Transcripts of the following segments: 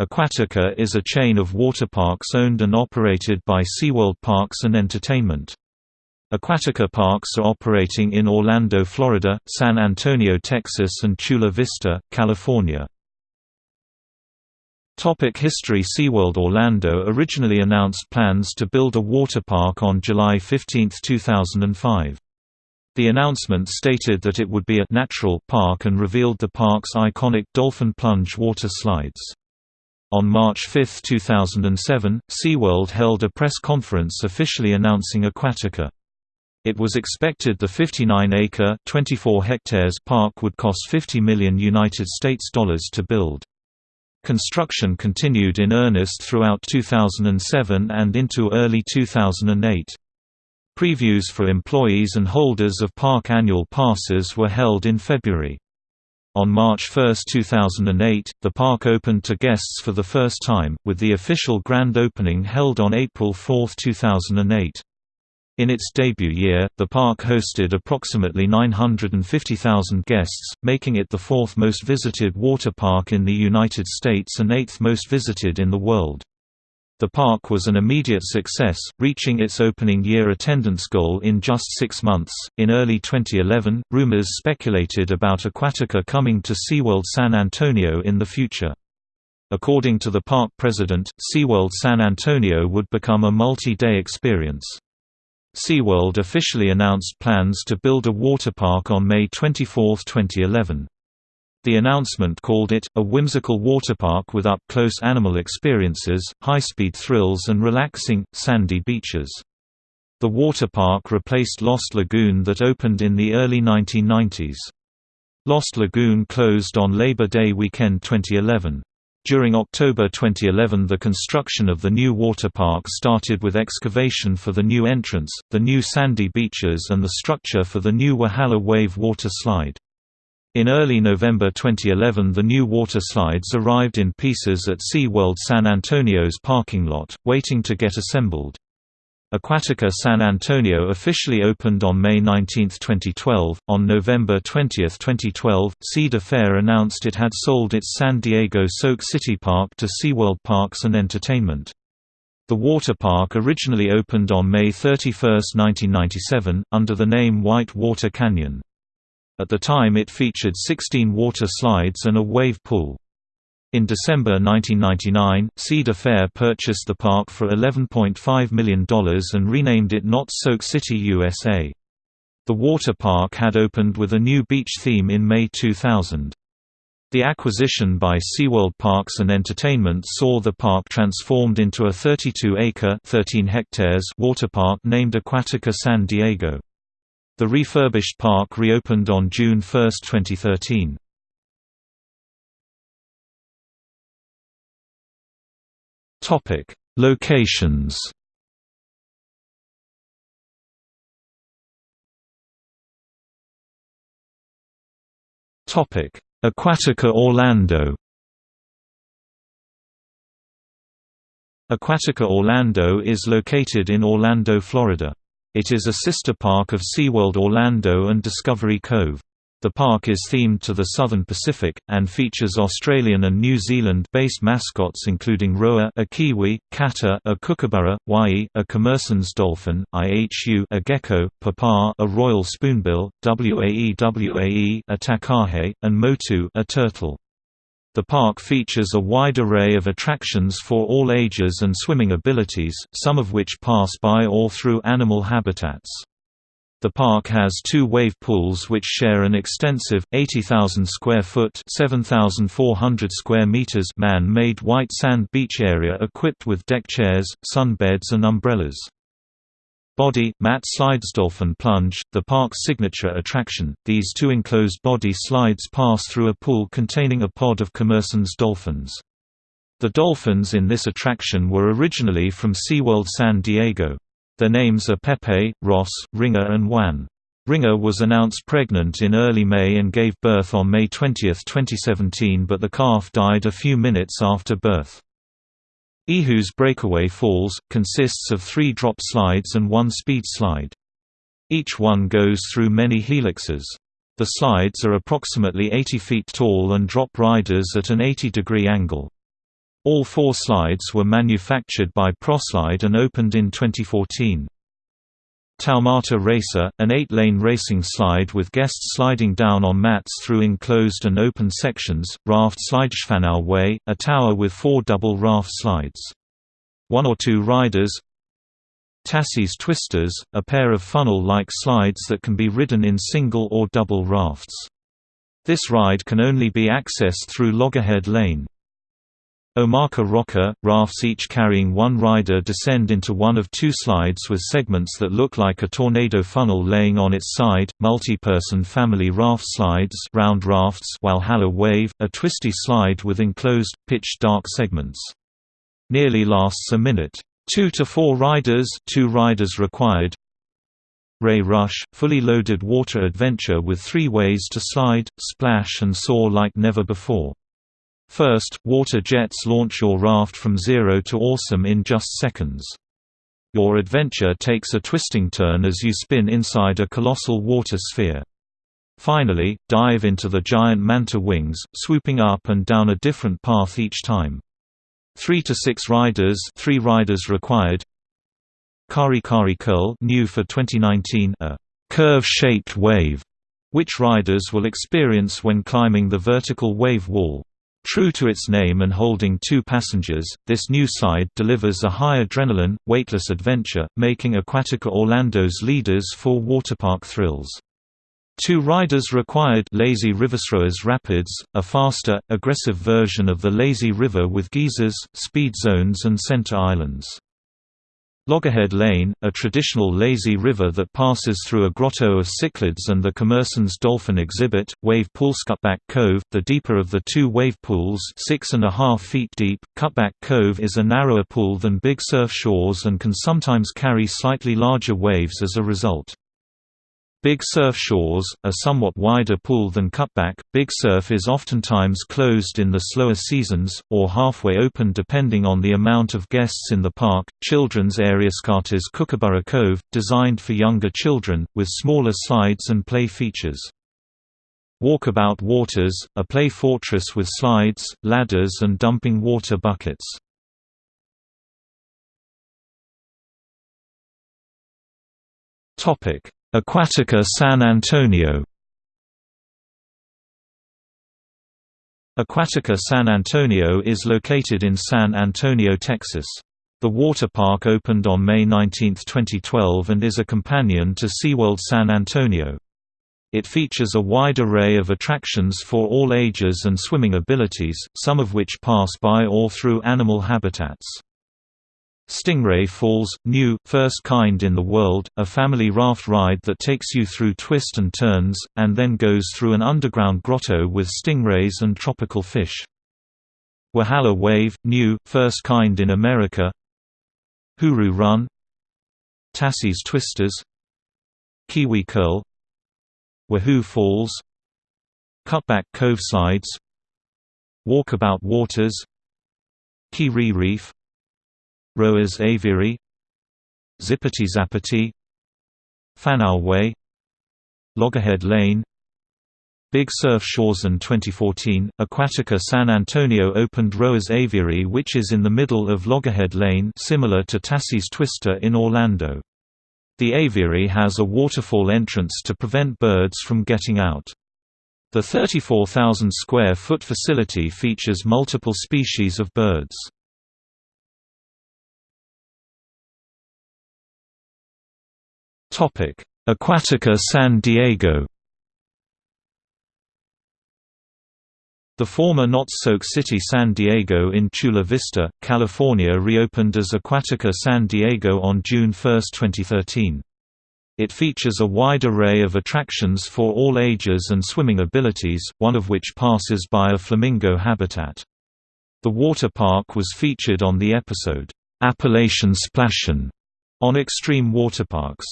Aquatica is a chain of water parks owned and operated by SeaWorld Parks and Entertainment. Aquatica parks are operating in Orlando, Florida, San Antonio, Texas and Chula Vista, California. Topic History SeaWorld Orlando originally announced plans to build a water park on July 15, 2005. The announcement stated that it would be a «natural» park and revealed the park's iconic Dolphin Plunge water slides. On March 5, 2007, SeaWorld held a press conference officially announcing Aquatica. It was expected the 59-acre (24 hectares) park would cost 50 million United States dollars to build. Construction continued in earnest throughout 2007 and into early 2008. Previews for employees and holders of park annual passes were held in February. On March 1, 2008, the park opened to guests for the first time, with the official grand opening held on April 4, 2008. In its debut year, the park hosted approximately 950,000 guests, making it the fourth most visited water park in the United States and eighth most visited in the world. The park was an immediate success, reaching its opening year attendance goal in just six months. In early 2011, rumors speculated about Aquatica coming to SeaWorld San Antonio in the future. According to the park president, SeaWorld San Antonio would become a multi-day experience. SeaWorld officially announced plans to build a water park on May 24, 2011. The announcement called it, a whimsical waterpark with up-close animal experiences, high-speed thrills and relaxing, sandy beaches. The water park replaced Lost Lagoon that opened in the early 1990s. Lost Lagoon closed on Labor Day weekend 2011. During October 2011 the construction of the new water park started with excavation for the new entrance, the new sandy beaches and the structure for the new Walhalla Wave water slide. In early November 2011 the new water slides arrived in pieces at SeaWorld San Antonio's parking lot, waiting to get assembled. Aquatica San Antonio officially opened on May 19, 2012. On November 20, 2012, Cedar Fair announced it had sold its San Diego Soak City Park to SeaWorld Parks and Entertainment. The water park originally opened on May 31, 1997, under the name White Water Canyon. At the time it featured 16 water slides and a wave pool. In December 1999, Cedar Fair purchased the park for $11.5 million and renamed it Knott's Soak City USA. The water park had opened with a new beach theme in May 2000. The acquisition by SeaWorld Parks and Entertainment saw the park transformed into a 32-acre (13 hectares) water park named Aquatica San Diego. The refurbished park reopened on June 1, 2013. Topic: Locations. Topic: Aquatica Orlando. Aquatica Orlando is located in Orlando, Florida. It is a sister park of SeaWorld Orlando and Discovery Cove. The park is themed to the Southern Pacific, and features Australian and New Zealand-based mascots including Roa a kiwi, Kata a kookaburra, Wai a Commerson's dolphin, Ihu a gecko, Papa a royal spoonbill, Wae Wae a takahe, and Motu a turtle. The park features a wide array of attractions for all ages and swimming abilities, some of which pass by or through animal habitats. The park has two wave pools which share an extensive 80,000 square foot, 7,400 square meters man-made white sand beach area equipped with deck chairs, sunbeds and umbrellas. Body, Matt Slides Dolphin Plunge, the park's signature attraction. These two enclosed body slides pass through a pool containing a pod of Commerson's dolphins. The dolphins in this attraction were originally from SeaWorld San Diego. Their names are Pepe, Ross, Ringer and Juan. Ringer was announced pregnant in early May and gave birth on May 20, 2017 but the calf died a few minutes after birth. Ihu's Breakaway Falls, consists of three drop slides and one speed slide. Each one goes through many helixes. The slides are approximately 80 feet tall and drop riders at an 80-degree angle. All four slides were manufactured by Proslide and opened in 2014. Taumata Racer, an eight-lane racing slide with guests sliding down on mats through enclosed and open sections, raft Slides Whanau Way, a tower with four double raft slides. One or two riders Tassie's Twisters, a pair of funnel-like slides that can be ridden in single or double rafts. This ride can only be accessed through Loggerhead Lane. Omaka Rocka, rafts each carrying one rider descend into one of two slides with segments that look like a tornado funnel laying on its side, multi-person family raft slides round rafts Walhalla Wave, a twisty slide with enclosed, pitch-dark segments. Nearly lasts a minute. Two to four riders two riders required. Ray Rush, fully loaded water adventure with three ways to slide, splash and soar like never before. First, water jets launch your raft from zero to awesome in just seconds. Your adventure takes a twisting turn as you spin inside a colossal water sphere. Finally, dive into the giant manta wings, swooping up and down a different path each time. 3 to 6 riders, 3 riders required. KareKare Curl, new for 2019, a curve-shaped wave, which riders will experience when climbing the vertical wave wall. True to its name and holding two passengers, this new side delivers a high adrenaline, weightless adventure, making Aquatica Orlando's leaders for waterpark thrills. Two riders required Lazy Rivers Roa's Rapids, a faster, aggressive version of the Lazy River with geysers, speed zones and center islands. Loggerhead Lane, a traditional lazy river that passes through a grotto of cichlids and the Commerson's dolphin exhibit, wave pool Cutback Cove, the deeper of the two wave pools six and a half feet deep, Cutback Cove is a narrower pool than Big Surf shores and can sometimes carry slightly larger waves as a result. Big Surf Shores, a somewhat wider pool than Cutback, Big Surf is oftentimes closed in the slower seasons, or halfway open depending on the amount of guests in the park. Children's area Scarta's Kookaburra Cove, designed for younger children, with smaller slides and play features. Walkabout Waters, a play fortress with slides, ladders and dumping water buckets. Topic Aquatica San Antonio Aquatica San Antonio is located in San Antonio, Texas. The water park opened on May 19, 2012 and is a companion to SeaWorld San Antonio. It features a wide array of attractions for all ages and swimming abilities, some of which pass by or through animal habitats. Stingray Falls, new, first kind in the world, a family raft ride that takes you through twists and turns, and then goes through an underground grotto with stingrays and tropical fish. Walhalla Wave, new, first kind in America. HooRoo Run. Tassie's Twisters. Kiwi Curl. Wahoo Falls. Cutback Cove Slides Walkabout Waters. Kiri Reef Roa's Aviary Zippity Zappity Whanau Way Loggerhead Lane Big Surf Shores in 2014, Aquatica San Antonio opened Roa's Aviary which is in the middle of Loggerhead Lane similar to Tassie's Twister in Orlando. The aviary has a waterfall entrance to prevent birds from getting out. The 34,000 square foot facility features multiple species of birds. Aquatica San Diego The former Knott's Soak City San Diego in Chula Vista, California reopened as Aquatica San Diego on June 1, 2013. It features a wide array of attractions for all ages and swimming abilities, one of which passes by a flamingo habitat. The water park was featured on the episode, Appalachian Splashin' on Extreme Waterparks.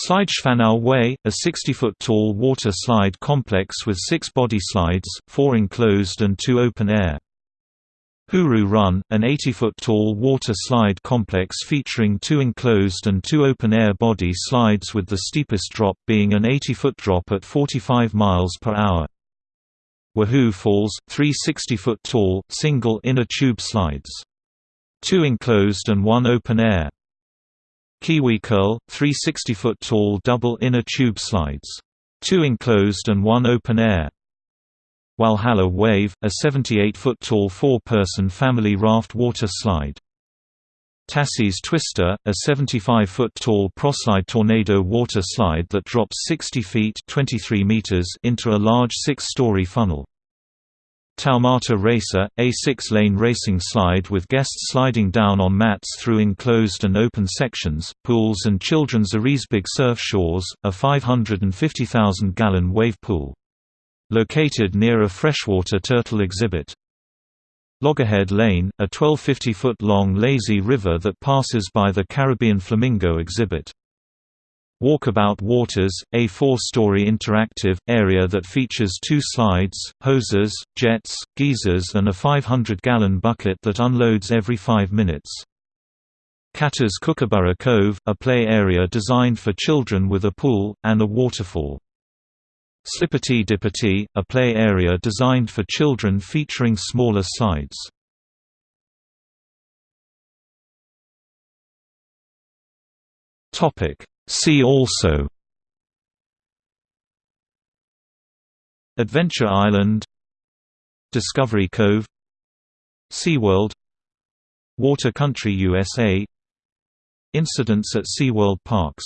Slides Whanau Way, a 60-foot-tall water slide complex with six body slides, four enclosed and two open-air. HooRoo Run, an 80-foot-tall water slide complex featuring two enclosed and two open-air body slides with the steepest drop being an 80-foot drop at 45 miles per hour. Wahoo Falls, three 60-foot tall, single inner tube slides. Two enclosed and one open air. Kiwi Curl, three 60-foot tall double inner tube slides. Two enclosed and one open air. Walhalla Wave, a 78-foot tall four-person family raft water slide. Tassie's Twister, a 75-foot tall proslide tornado water slide that drops 60 feet 23 meters into a large six-story funnel. Taumata Racer, a six-lane racing slide with guests sliding down on mats through enclosed and open sections, pools and children's Arisbig Surf Shores, a 550,000-gallon wave pool. Located near a freshwater turtle exhibit. Loggerhead Lane, a 1250-foot-long lazy river that passes by the Caribbean Flamingo exhibit. Walkabout Waters, a four-story interactive, area that features two slides, hoses, jets, geysers and a 500-gallon bucket that unloads every five minutes. Kata's Kookaburra Cove, a play area designed for children with a pool, and a waterfall. Slippity Dippity, a play area designed for children featuring smaller slides. See also. Adventure Island. Discovery Cove. SeaWorld. Water Country USA Incidents at SeaWorld parks